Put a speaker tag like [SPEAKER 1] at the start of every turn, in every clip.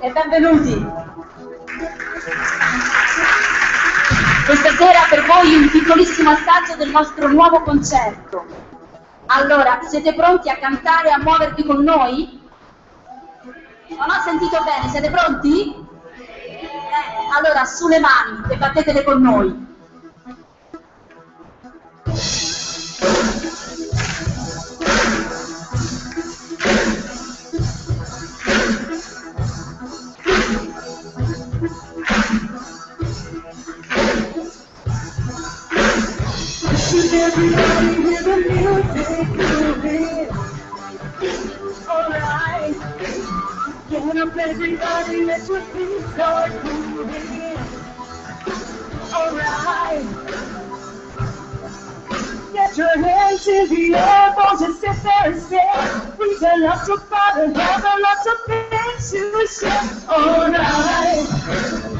[SPEAKER 1] e benvenuti. Questa sera per voi un piccolissimo assaggio del nostro nuovo concerto. Allora, siete pronti a cantare e a muovervi con noi? Non ho sentito bene, siete pronti? Eh, allora, sulle mani e battetele con noi.
[SPEAKER 2] Everybody hear the music moving. Alright. Get up everybody, let your feet start moving. Alright. Get your hands in the air, just sit there and stare. We and have lots of things to share. Alright.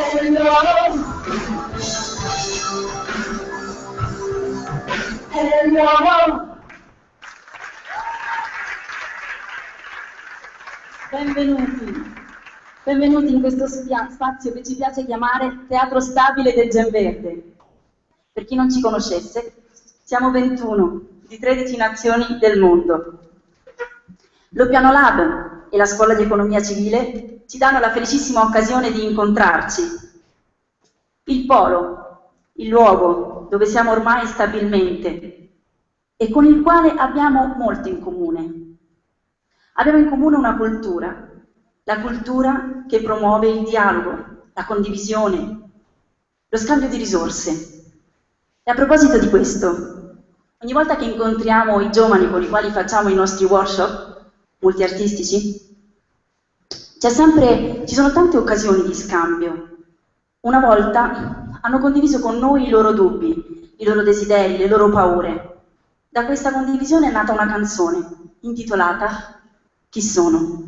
[SPEAKER 2] Hello. Hello.
[SPEAKER 1] Benvenuti. Benvenuti in questo spazio che ci piace chiamare Teatro Stabile del Gen Verde. Per chi non ci conoscesse, siamo 21 di 13 nazioni del mondo. Lo Piano Lab e la Scuola di Economia Civile ci danno la felicissima occasione di incontrarci. Il polo, il luogo dove siamo ormai stabilmente e con il quale abbiamo molto in comune. Abbiamo in comune una cultura, la cultura che promuove il dialogo, la condivisione, lo scambio di risorse. E a proposito di questo, ogni volta che incontriamo i giovani con i quali facciamo i nostri workshop multiartistici, sempre, ci sono tante occasioni di scambio. Una volta hanno condiviso con noi i loro dubbi, i loro desideri, le loro paure. Da questa condivisione è nata una canzone intitolata Chi sono?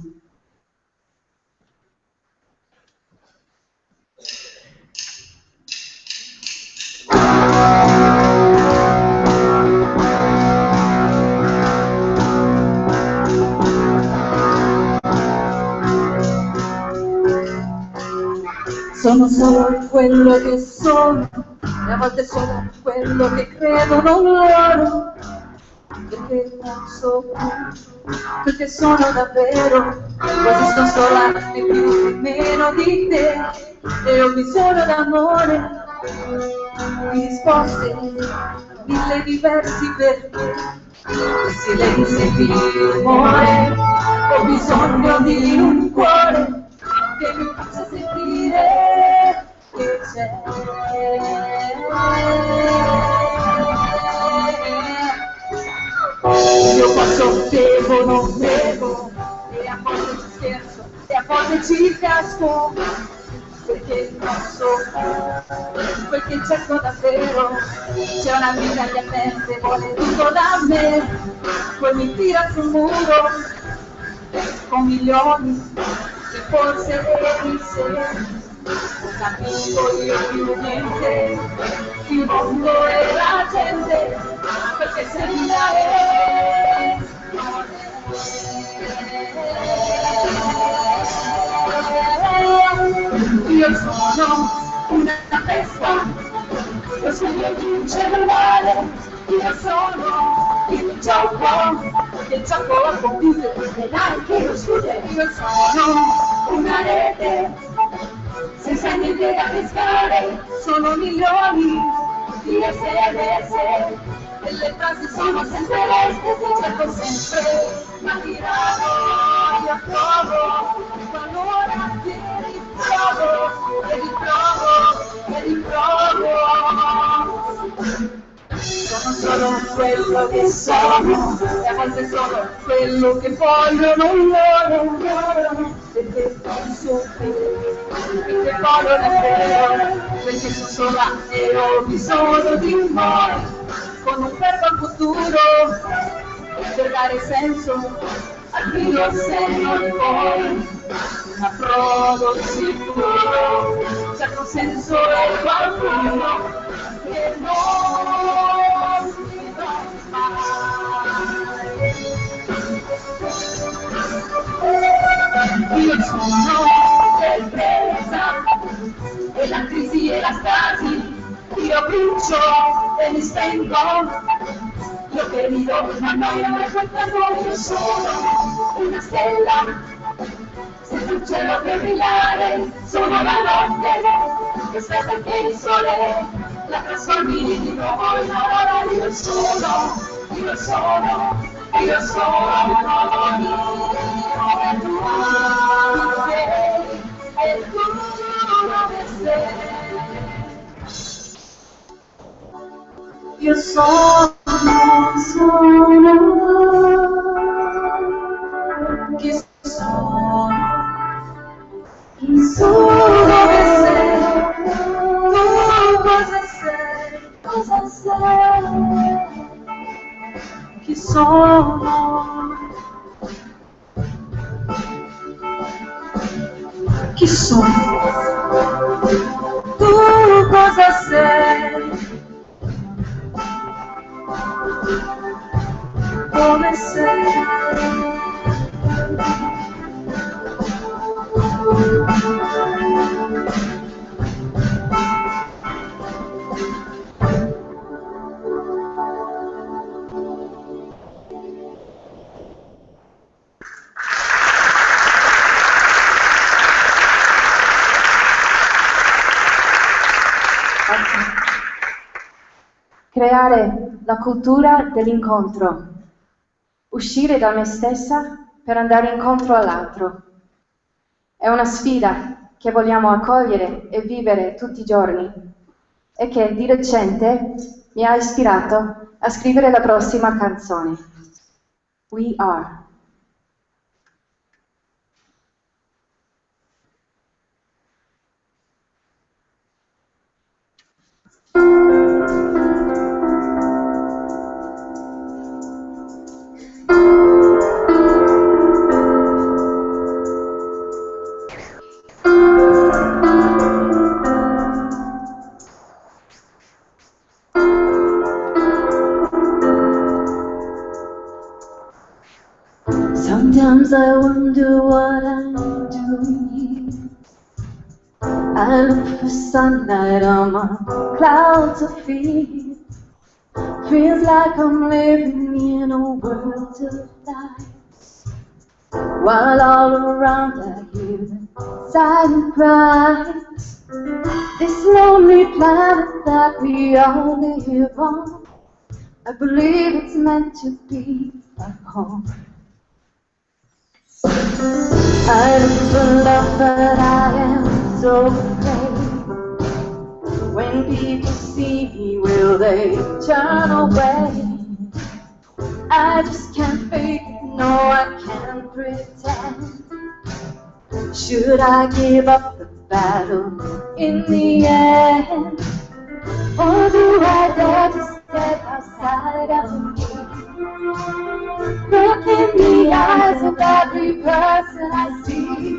[SPEAKER 2] Sono solo quello che sono, e a volte sono quello che credono loro, perché non so più quel che sono davvero, quasi sto sola né più né meno di te, e ho bisogno d'amore, di risposte, mille diversi perché, di silenzio di rumore, ho bisogno di un cuore che mi faccia sentire che c'è. Io posso, devo, non devo, e a volte ci scherzo, e a volte ci casco, perché non so che cerco davvero. C'è una vita agli aperte, vuole tutto da me, poi mi tira sul muro, con milioni che forse te lo disse capisco io più di te il mondo e la gente perché se mi dai io sono una testa io sono un cellulare io sono il gioco il gioco computer e anche lo studio io sono una rete, senza niente da pescare, sono milioni di sms, e le frasi sono sempre le stesse, cerco sempre, ma dirò, io provo, qualora ti ritrovo, e ritrovo, e ritrovo. Sono solo quello che sono, e a volte sono quello che voglio, non loro, perché penso che, perché voglio davvero, perché sono sola e ho bisogno di voi, con un al futuro, per dare senso al río Señor, la producido, se consenso el barbudo, que no nos y el sonor del presa, en la crisis y el astasi, y el pincho, el estenco, che rido ma non mi raccontano, io sono una stella, senza un cielo per brillare, sono la notte che aspetta che il sole la trasformi di nuovo in aurora, io sono, io sono, io sono io, e tu e tu dove sei. e o sol sonará que só ensolará que sérias, que sérias que só que só tu
[SPEAKER 3] coisas cultura dell'incontro, uscire da me stessa per andare incontro all'altro. È una sfida che vogliamo accogliere e vivere tutti i giorni e che di recente mi ha ispirato a scrivere la prossima canzone. We Are. I wonder what I'm doing. I look for sunlight on my clouds of fear. Feels like I'm living in a world of lies. While all around I hear the silent cries. This lonely planet that we all live on. I believe it's meant to be a home. I look for love, but I am so afraid. When people see me, will they turn away? I just can't fake no, I can't pretend. Should I give up the battle in the end? Or do I dare to step outside of me? Look in the eyes of every person I see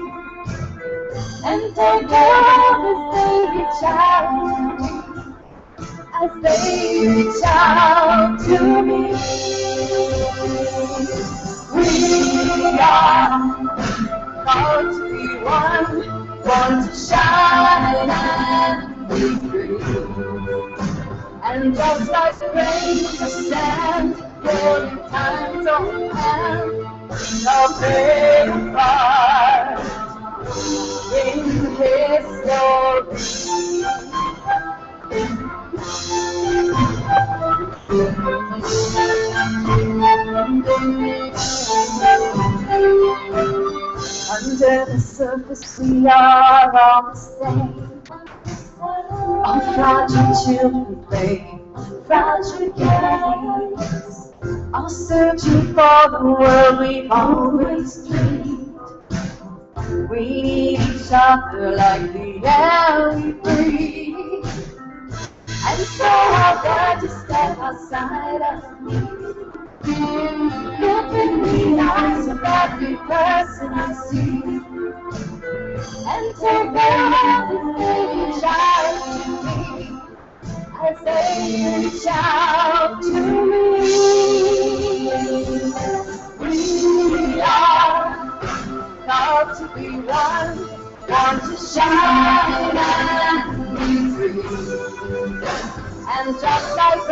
[SPEAKER 3] and take care of they reach out as reach out to me. We are called to be one, born to shine and be free. And just like rain to part in Under the surface we are all the same. All fragile children play fragile games. All searching for the world we've always dreamed. We need each other like the air we breathe. And so I dare to step outside of me. Look in the eyes of every person I see. And take their hand and they reach out to me. Reach out to me. We are called to be one, to shine and be free. And just like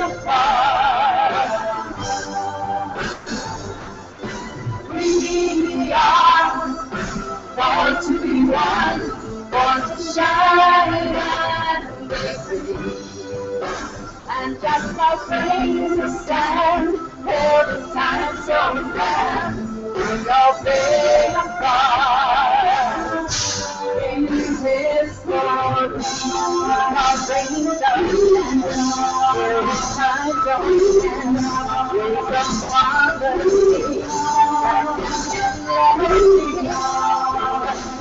[SPEAKER 3] apart. We are fight to be one, born to shine and receive. And just my praise stand for the times so grand, in your faith of God, in His glory, our faith of the Father,
[SPEAKER 4] and be Father,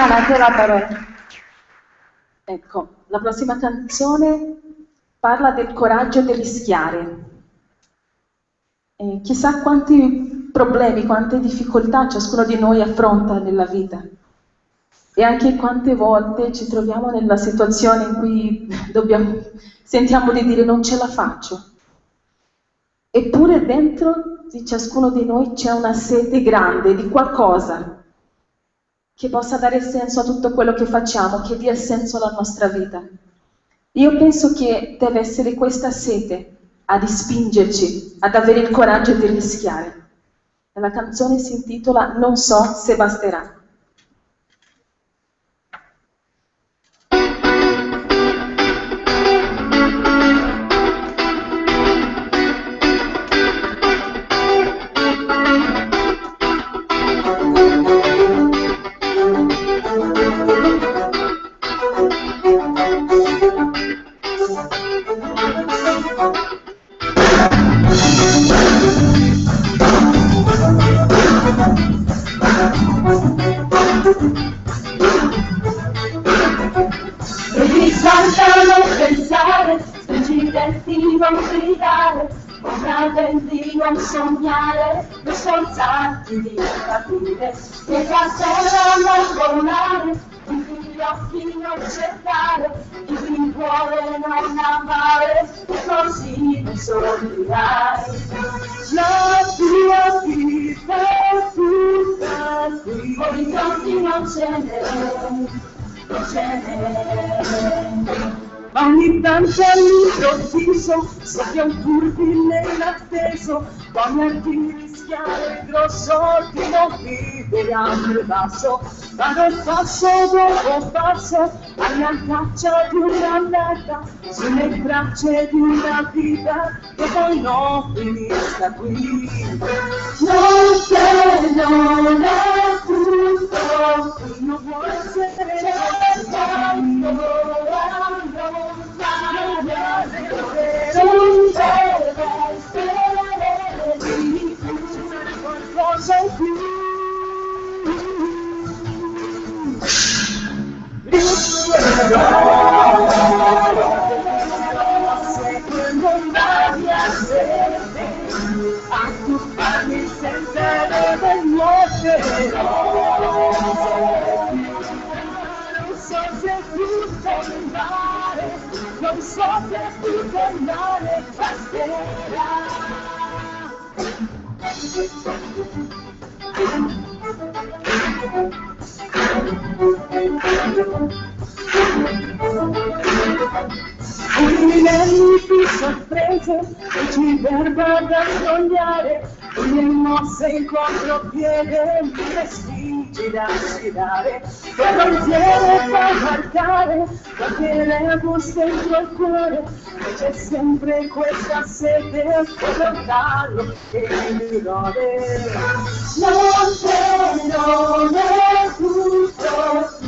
[SPEAKER 4] Adriana, a te la parola. Ecco, la prossima canzone parla del coraggio di rischiare. E chissà quanti problemi, quante difficoltà ciascuno di noi affronta nella vita. E anche quante volte ci troviamo nella situazione in cui dobbiamo, sentiamo di dire non ce la faccio. Eppure dentro di ciascuno di noi c'è una sete grande di qualcosa che possa dare senso a tutto quello che facciamo, che dia senso alla nostra vita. Io penso che deve essere questa sete a spingerci ad avere il coraggio di rischiare. La canzone si intitola Non so se basterà.
[SPEAKER 3] Decidenti non gridare, comprendenti non sognare, non sforzarti di capire, che da terra non volare, i tuoi occhi non cercare, tuo cuore non amare, così non sorrirai. La tua vita tutta qui, orizzonti non ce n'è. Ma ogni tanto all'improvviso soffia un turbine inatteso, voglierti rischiare il grosso di non vivere al basso, vado passo dopo passo alla caccia di una sulle braccia di una vita che poi non finisca qui. Non c'è, non è tutto, non vuole essere tanto, so
[SPEAKER 5] blue. This is A culpa me sentará de noite. não é. Unirei più sorprese e ci verba da sognare ogni mossa incontro piede destino. Da sfidare. Che pensiero fa marcare qualche rebus dentro il cuore. C'è sempre questa sete lontano che mi gode non c'è non è tutto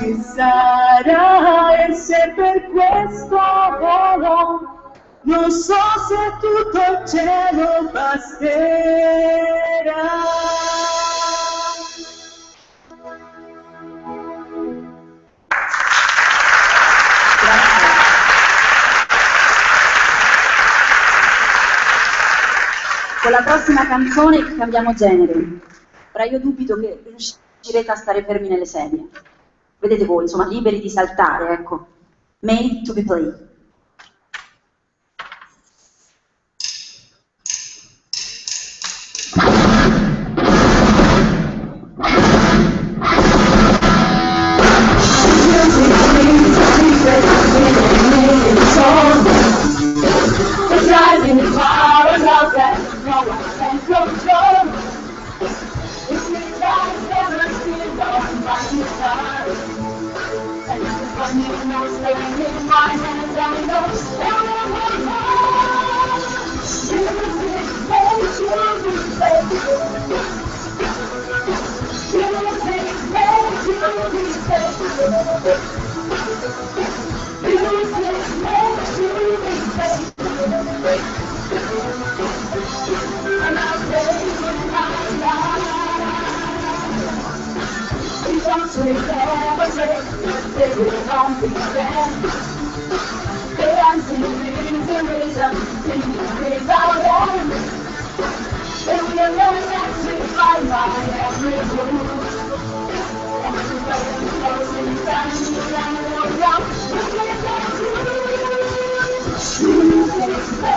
[SPEAKER 5] ci sarà e se per questo volo non so se tutto il cielo basterà.
[SPEAKER 2] Con la prossima canzone cambiamo genere. Ora io dubito che riuscirete a stare fermi nelle sedie. Vedete voi, insomma, liberi di saltare, ecco. Made to be played.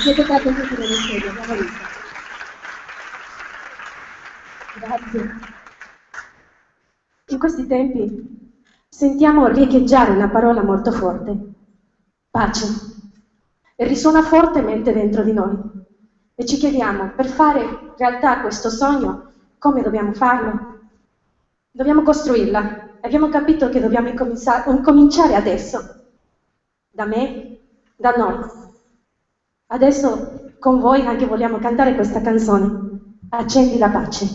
[SPEAKER 6] siete trattenuti nello studio, abbiamo visto. Grazie.
[SPEAKER 2] In questi tempi sentiamo riecheggiare una parola molto forte, pace, e risuona fortemente dentro di noi. E ci chiediamo, per fare realtà questo sogno, come dobbiamo farlo? Dobbiamo costruirla. Abbiamo capito che dobbiamo incomincia- incominciare adesso, da me, da noi. Adesso con voi anche vogliamo cantare questa canzone, Accendi la pace.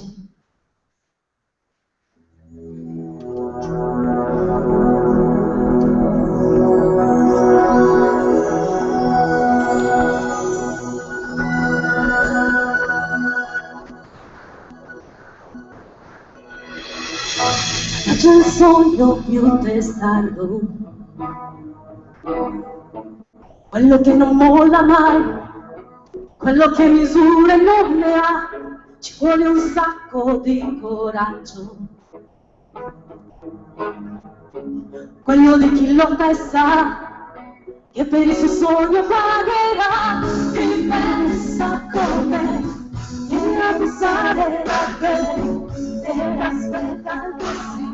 [SPEAKER 2] C'è un sogno più testardo, quello che non molla mai, quello che misure non ne ha, ci vuole un sacco di coraggio. Quello di chi lo pensa, che per il suo sogno pagherà, chi pensa come, viene a pensare davvero, e aspetta.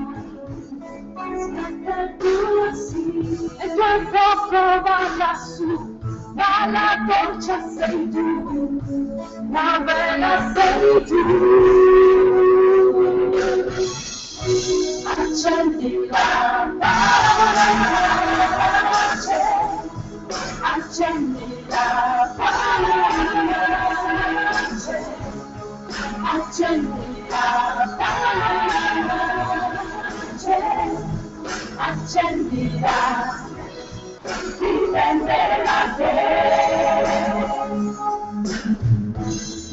[SPEAKER 2] E quel fuoco va lassù, dalla torcia sei tu, la vela sei tu. Accendi la pace, accendi la pace, accendi la pace, accendila, difenderla te.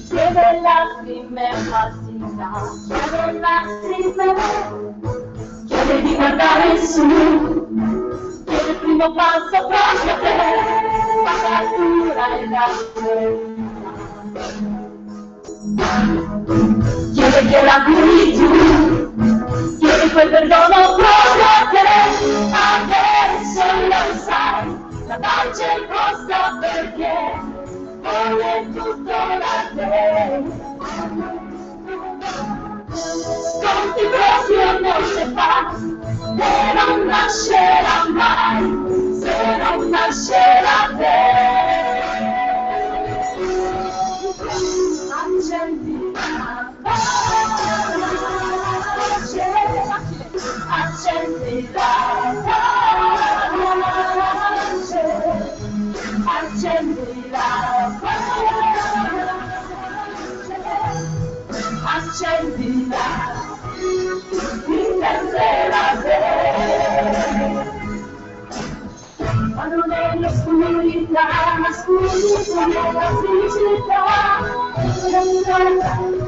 [SPEAKER 2] Chiede lacrime falsità, chiede lacrime, chiede di guardare su, chiede il primo passo proprio a te, la natura e la Chiede che la curi tu, chiede quel perdono proprio te, adesso lo sai, la pace costa perché vuole tutto da te. Sconti proprio non si fa, e non nascerà mai, se non nascerà te. Accendi la pace, accendi la pace, accendi la difenderla te. Quando nell'oscurità nascosto nella felicità Nell'onda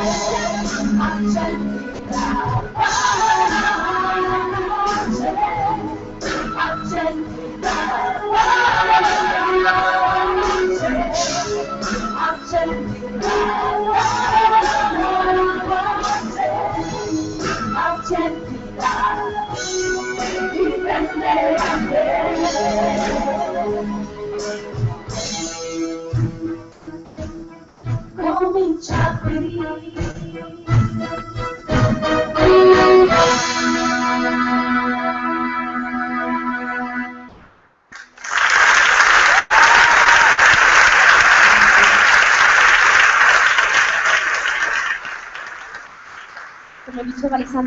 [SPEAKER 6] I'm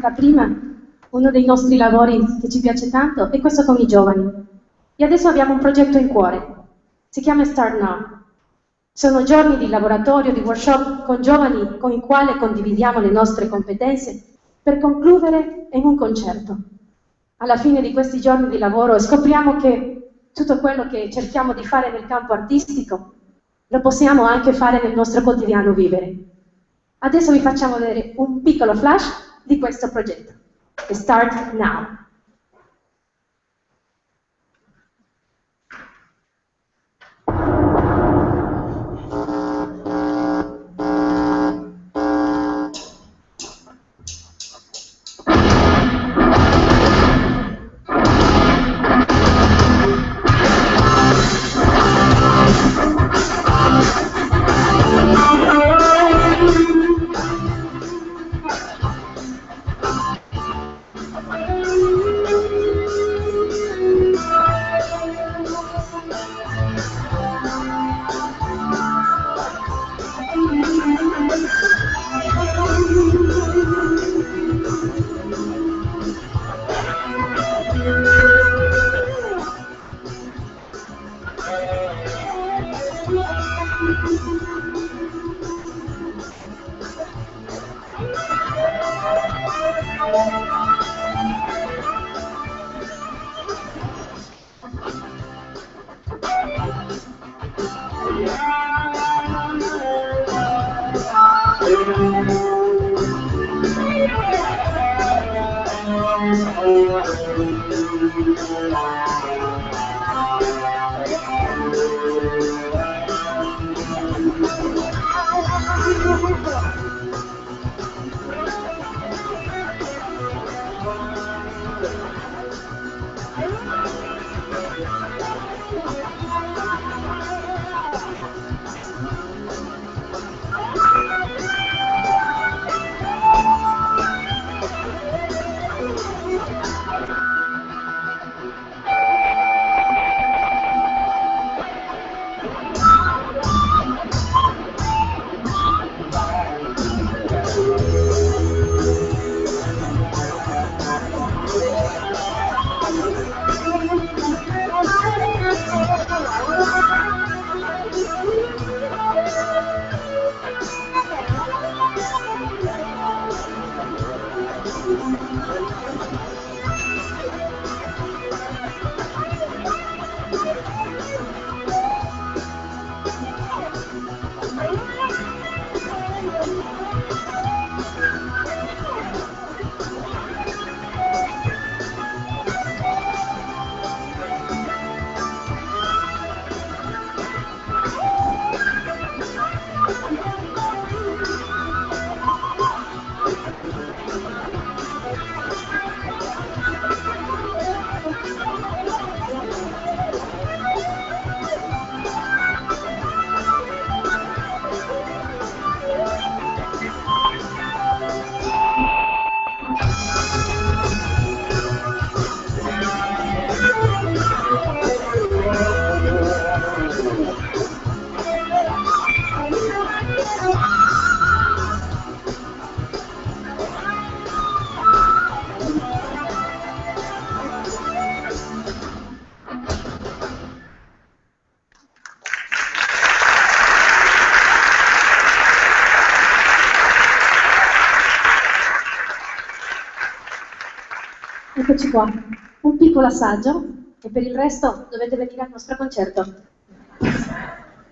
[SPEAKER 6] Alessandra prima, uno dei nostri lavori che ci piace tanto è questo con i giovani. E adesso abbiamo un progetto in cuore. Si chiama Start Now. Sono giorni di laboratorio, di workshop con giovani con i quali condividiamo le nostre competenze per concludere in un concerto. Alla fine di questi giorni di lavoro scopriamo che tutto quello che cerchiamo di fare nel campo artistico lo possiamo anche fare nel nostro quotidiano vivere. Adesso vi facciamo vedere un piccolo flash di questo progetto. Start now. Qua, un piccolo assaggio e per il resto dovete venire al nostro concerto.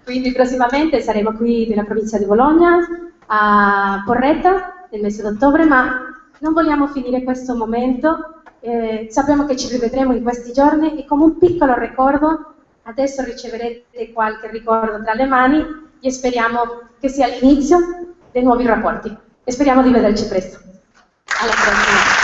[SPEAKER 6] Quindi prossimamente saremo qui nella provincia di Bologna, a Porretta, nel mese d'ottobre, ma non vogliamo finire questo momento, eh, sappiamo che ci rivedremo in questi giorni e come un piccolo ricordo, adesso riceverete qualche ricordo tra le mani e speriamo che sia l'inizio dei nuovi rapporti e speriamo di vederci presto. Alla prossima.